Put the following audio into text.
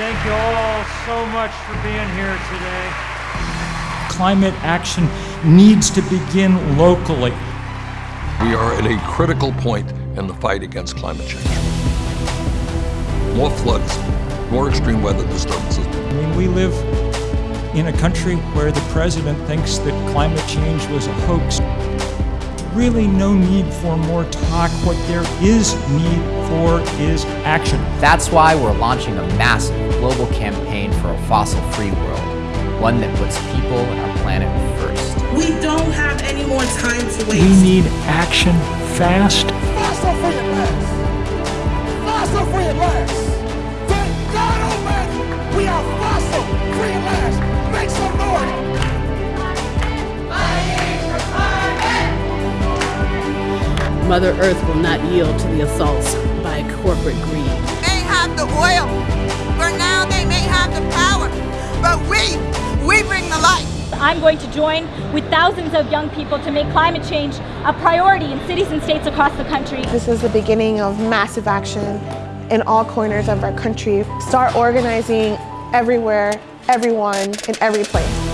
Thank you all so much for being here today. Climate action needs to begin locally. We are at a critical point in the fight against climate change. More floods, more extreme weather disturbances. I mean, we live in a country where the president thinks that climate change was a hoax. Really no need for more talk. What there is need for is action. That's why we're launching a massive global campaign for a fossil-free world, one that puts people and our planet first. We don't have any more time to waste. We need action fast. Fossil free at last. Fossil free at last. Mother Earth will not yield to the assaults by corporate greed. may have the oil. For now, they may have the power. But we, we bring the light. I'm going to join with thousands of young people to make climate change a priority in cities and states across the country. This is the beginning of massive action in all corners of our country. Start organizing everywhere, everyone, in every place.